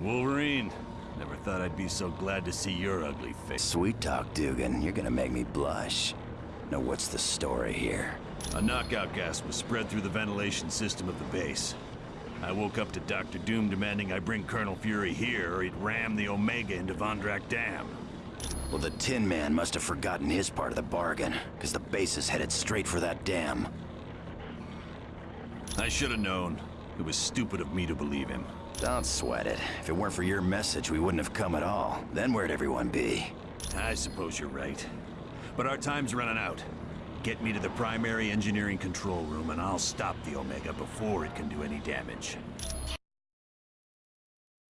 Wolverine, never thought I'd be so glad to see your ugly face. Sweet talk, Dugan. You're gonna make me blush. Now what's the story here? A knockout gas was spread through the ventilation system of the base. I woke up to Dr. Doom demanding I bring Colonel Fury here or he'd ram the Omega into Vondrak Dam. Well, the Tin Man must have forgotten his part of the bargain, because the base is headed straight for that dam. I should have known. It was stupid of me to believe him. Don't sweat it. If it weren't for your message, we wouldn't have come at all. Then where'd everyone be? I suppose you're right. But our time's running out. Get me to the primary engineering control room and I'll stop the Omega before it can do any damage.